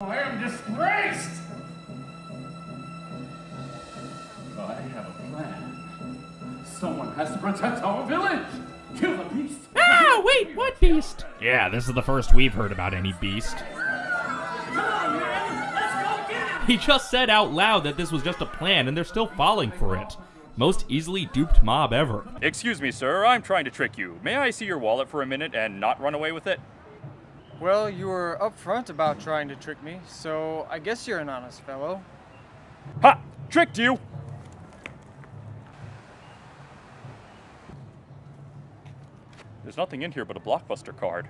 I am disgraced! I have a plan. Someone has to protect our village! Kill the beast! Ah, wait, what beast? Yeah, this is the first we've heard about any beast. Come on, man! Let's go get him! He just said out loud that this was just a plan and they're still falling for it. Most easily duped mob ever. Excuse me, sir. I'm trying to trick you. May I see your wallet for a minute and not run away with it? Well, you were upfront about trying to trick me, so I guess you're an honest fellow. Ha! Tricked you! There's nothing in here but a blockbuster card.